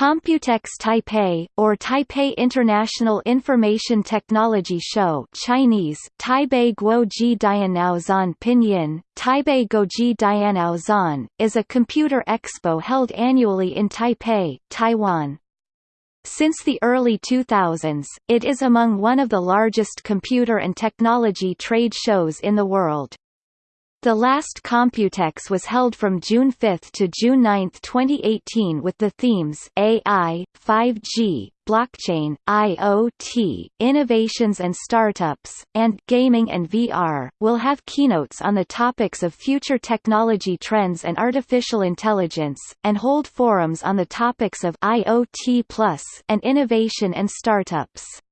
Computex Taipei, or Taipei International Information Technology Show Chinese, Taipei Guoji Dianaozan Pinyin, Taipei Goji Dianaozan, is a computer expo held annually in Taipei, Taiwan. Since the early 2000s, it is among one of the largest computer and technology trade shows in the world. The last Computex was held from June 5 to June 9, 2018 with the themes AI, 5G, blockchain, IoT, innovations and startups, and gaming and VR, will have keynotes on the topics of future technology trends and artificial intelligence, and hold forums on the topics of IoT Plus and innovation and startups.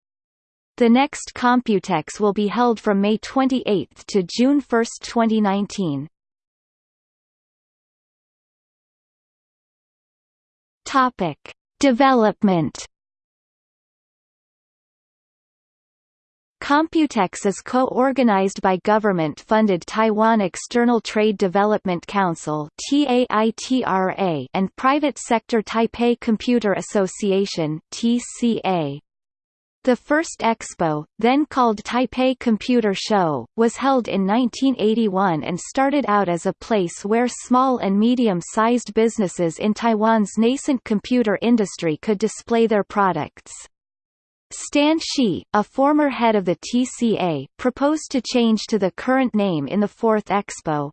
The next Computex will be held from May 28 to June 1, 2019. Topic: Development. Computex is co-organized by government-funded Taiwan External Trade Development Council and private sector Taipei Computer Association (TCA). The first expo, then called Taipei Computer Show, was held in 1981 and started out as a place where small and medium-sized businesses in Taiwan's nascent computer industry could display their products. Stan Shih, a former head of the TCA, proposed to change to the current name in the fourth expo,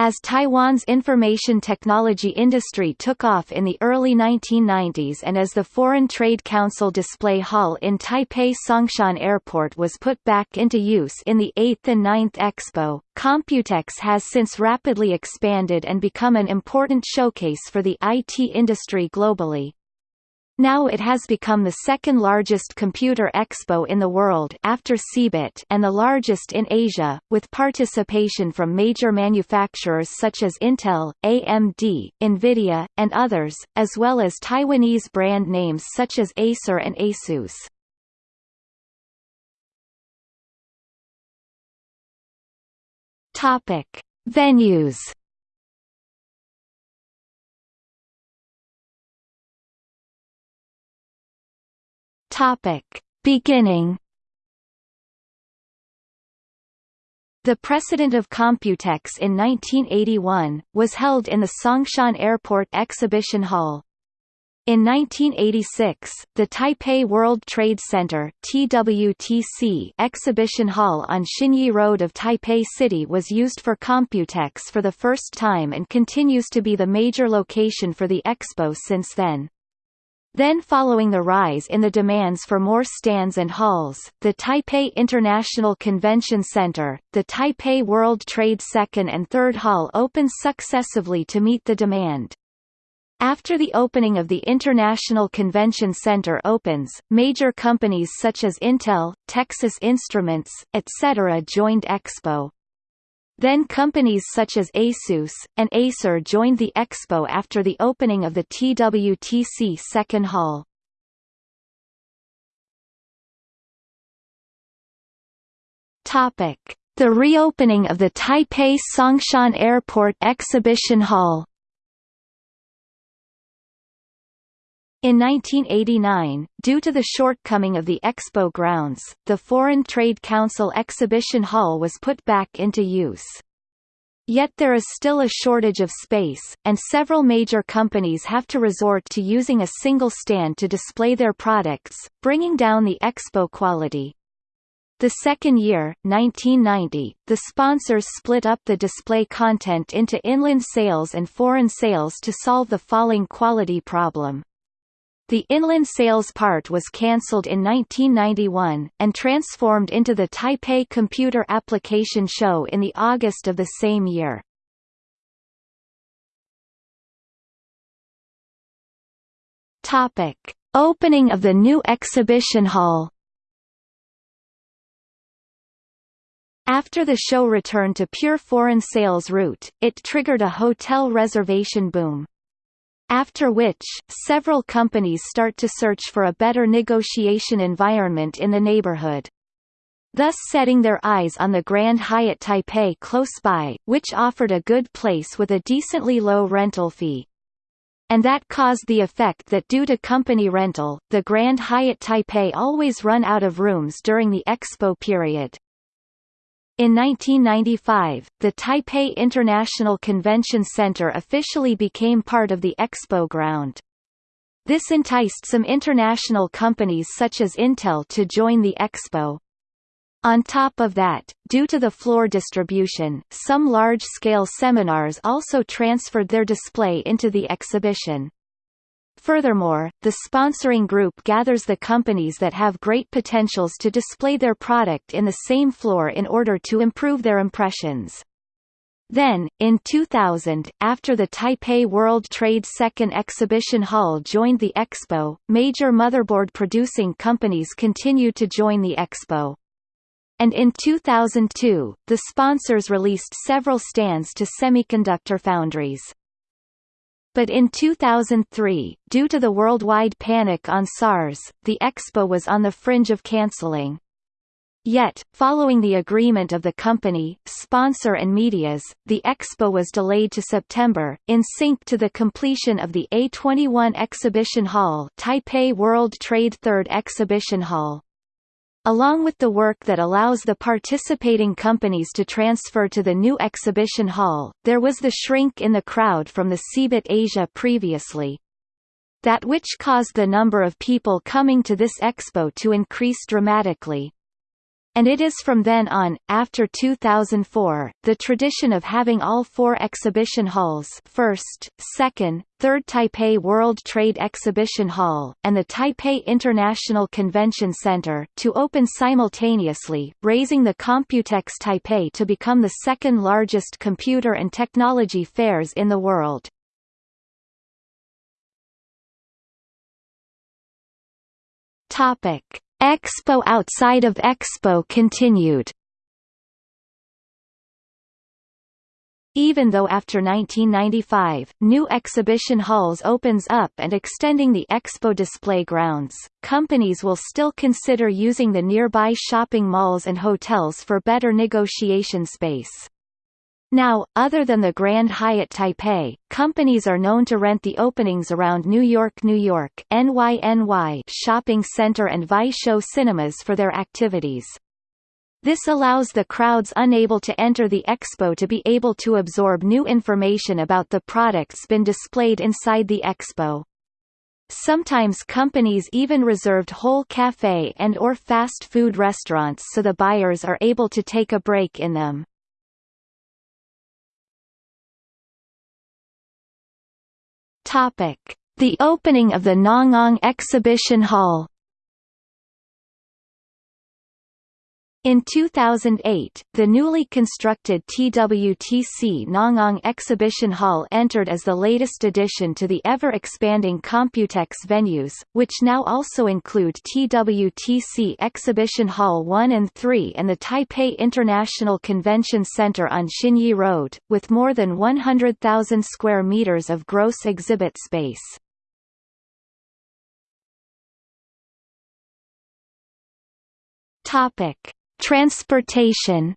as Taiwan's information technology industry took off in the early 1990s and as the Foreign Trade Council display hall in Taipei Songshan Airport was put back into use in the 8th and 9th Expo, Computex has since rapidly expanded and become an important showcase for the IT industry globally. Now it has become the second largest computer expo in the world after CeBIT and the largest in Asia, with participation from major manufacturers such as Intel, AMD, Nvidia, and others, as well as Taiwanese brand names such as Acer and Asus. Topic: Venues Topic. Beginning The precedent of Computex in 1981, was held in the Songshan Airport Exhibition Hall. In 1986, the Taipei World Trade Center TWTC exhibition hall on Xinyi Road of Taipei City was used for Computex for the first time and continues to be the major location for the expo since then. Then following the rise in the demands for more stands and halls, the Taipei International Convention Center, the Taipei World Trade Second and Third Hall opened successively to meet the demand. After the opening of the International Convention Center opens, major companies such as Intel, Texas Instruments, etc. joined Expo. Then companies such as Asus, and Acer joined the expo after the opening of the TWTC second hall. The reopening of the Taipei Songshan Airport Exhibition Hall. In 1989, due to the shortcoming of the expo grounds, the Foreign Trade Council Exhibition Hall was put back into use. Yet there is still a shortage of space, and several major companies have to resort to using a single stand to display their products, bringing down the expo quality. The second year, 1990, the sponsors split up the display content into inland sales and foreign sales to solve the falling quality problem. The inland sales part was cancelled in 1991, and transformed into the Taipei Computer Application Show in the August of the same year. Topic. Opening of the new exhibition hall After the show returned to pure foreign sales route, it triggered a hotel reservation boom after which, several companies start to search for a better negotiation environment in the neighborhood. Thus setting their eyes on the Grand Hyatt Taipei close by, which offered a good place with a decently low rental fee. And that caused the effect that due to company rental, the Grand Hyatt Taipei always run out of rooms during the expo period. In 1995, the Taipei International Convention Center officially became part of the expo ground. This enticed some international companies such as Intel to join the expo. On top of that, due to the floor distribution, some large-scale seminars also transferred their display into the exhibition. Furthermore, the sponsoring group gathers the companies that have great potentials to display their product in the same floor in order to improve their impressions. Then, in 2000, after the Taipei World Trade Second Exhibition Hall joined the Expo, major motherboard producing companies continued to join the Expo. And in 2002, the sponsors released several stands to semiconductor foundries. But in 2003, due to the worldwide panic on SARS, the expo was on the fringe of cancelling. Yet, following the agreement of the company, sponsor and medias, the expo was delayed to September, in sync to the completion of the A21 Exhibition Hall Taipei World Trade Third Exhibition Hall along with the work that allows the participating companies to transfer to the new exhibition hall, there was the shrink in the crowd from the CeBIT Asia previously. That which caused the number of people coming to this expo to increase dramatically and it is from then on, after 2004, the tradition of having all four exhibition halls first, second, third Taipei World Trade Exhibition Hall, and the Taipei International Convention Center to open simultaneously, raising the Computex Taipei to become the second largest computer and technology fairs in the world. Topic Expo outside of Expo continued. Even though after 1995, new exhibition halls opens up and extending the expo display grounds, companies will still consider using the nearby shopping malls and hotels for better negotiation space. Now, other than the Grand Hyatt Taipei, companies are known to rent the openings around New York New York NYNY shopping center and Vieshow cinemas for their activities. This allows the crowds unable to enter the expo to be able to absorb new information about the products been displayed inside the expo. Sometimes companies even reserved whole cafe and or fast food restaurants so the buyers are able to take a break in them. Topic: The opening of the Nangang Exhibition Hall In 2008, the newly constructed TWTC Nangang Exhibition Hall entered as the latest addition to the ever-expanding Computex venues, which now also include TWTC Exhibition Hall 1 and 3 and the Taipei International Convention Center on Xinyi Road, with more than 100,000 square meters of gross exhibit space. Topic Transportation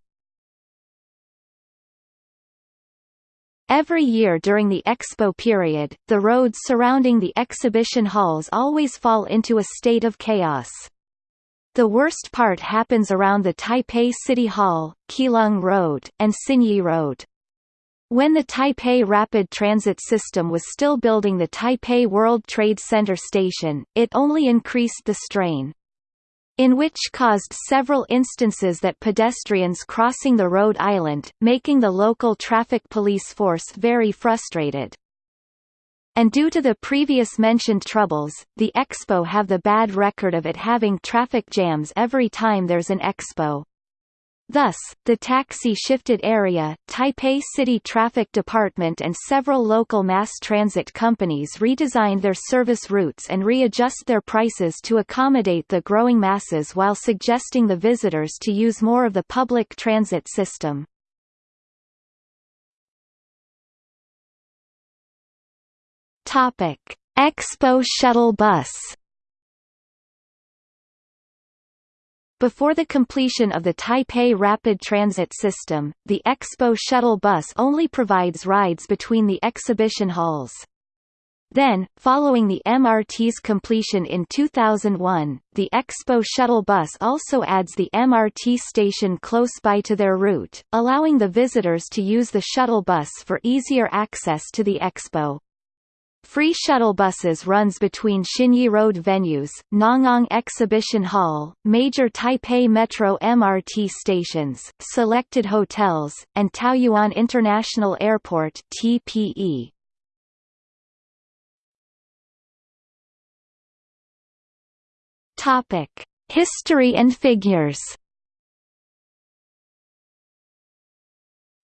Every year during the expo period, the roads surrounding the exhibition halls always fall into a state of chaos. The worst part happens around the Taipei City Hall, Keelung Road, and Xinyi Road. When the Taipei Rapid Transit System was still building the Taipei World Trade Center station, it only increased the strain in which caused several instances that pedestrians crossing the road island, making the local traffic police force very frustrated. And due to the previous mentioned troubles, the expo have the bad record of it having traffic jams every time there's an expo. Thus, the taxi-shifted area, Taipei City Traffic Department and several local mass transit companies redesigned their service routes and readjust their prices to accommodate the growing masses while suggesting the visitors to use more of the public transit system. Expo shuttle bus Before the completion of the Taipei Rapid Transit System, the Expo shuttle bus only provides rides between the exhibition halls. Then, following the MRT's completion in 2001, the Expo shuttle bus also adds the MRT station close by to their route, allowing the visitors to use the shuttle bus for easier access to the Expo. Free shuttle buses runs between Xinyi Road venues, Nangang Exhibition Hall, major Taipei Metro MRT stations, selected hotels, and Taoyuan International Airport TPE. Topic: History and figures.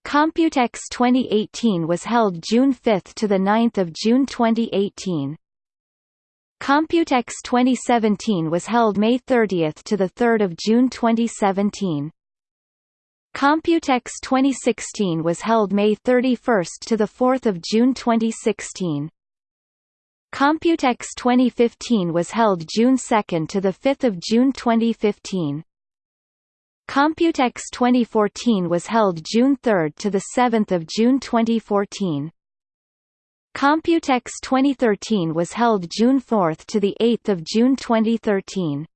Computex 2018 was held June 5 to the 9th of June 2018. Computex 2017 was held May 30 to the 3rd of June 2017. Computex 2016 was held May 31 to the 4th of June 2016. Computex 2015 was held June 2 to 5 June 2015. Computex 2014 was held June 3 to 7 June 2014. Computex 2013 was held June 4 to 8 June 2013.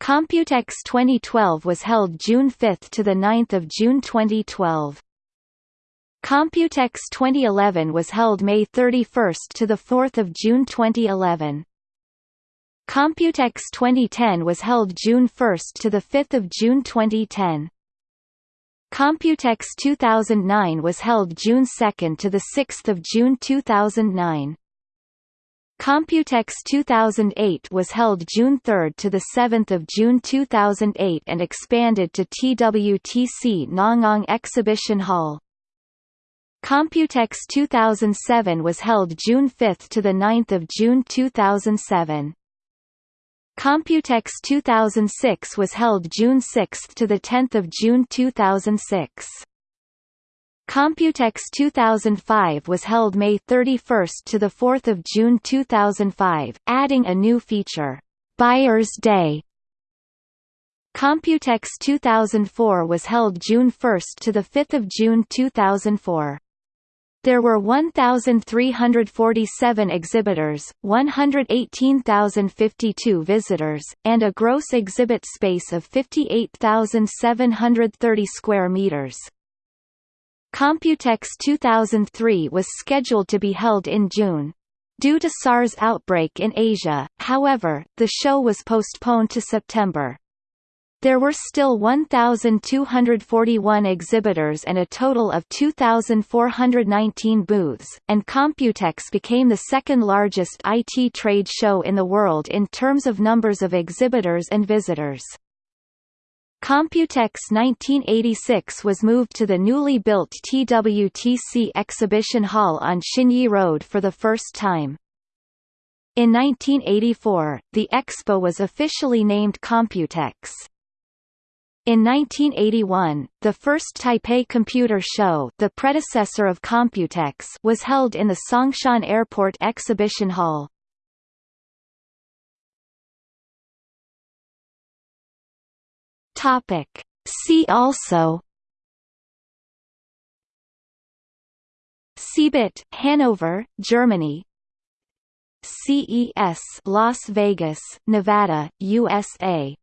Computex 2012 was held June 5 to 9 June 2012. Computex 2011 was held May 31 to 4 June 2011. Computex 2010 was held June 1 to 5 June 2010. Computex 2009 was held June 2 to 6 June 2009. Computex 2008 was held June 3 to 7 June 2008 and expanded to TWTC Nangang Exhibition Hall. Computex 2007 was held June 5 to 9 June 2007. Computex 2006 was held June 6 to 10 June 2006. Computex 2005 was held May 31 to 4 June 2005, adding a new feature, Buyer's Day. Computex 2004 was held June 1 to 5 June 2004. There were 1,347 exhibitors, 118,052 visitors, and a gross exhibit space of 58,730 square meters. Computex 2003 was scheduled to be held in June. Due to SARS outbreak in Asia, however, the show was postponed to September. There were still 1,241 exhibitors and a total of 2,419 booths, and Computex became the second largest IT trade show in the world in terms of numbers of exhibitors and visitors. Computex 1986 was moved to the newly built TWTC Exhibition Hall on Xinyi Road for the first time. In 1984, the expo was officially named Computex. In 1981, the first Taipei Computer Show the predecessor of Computex was held in the Songshan Airport Exhibition Hall. See also CeBIT, Hanover, Germany CES Las Vegas, Nevada, USA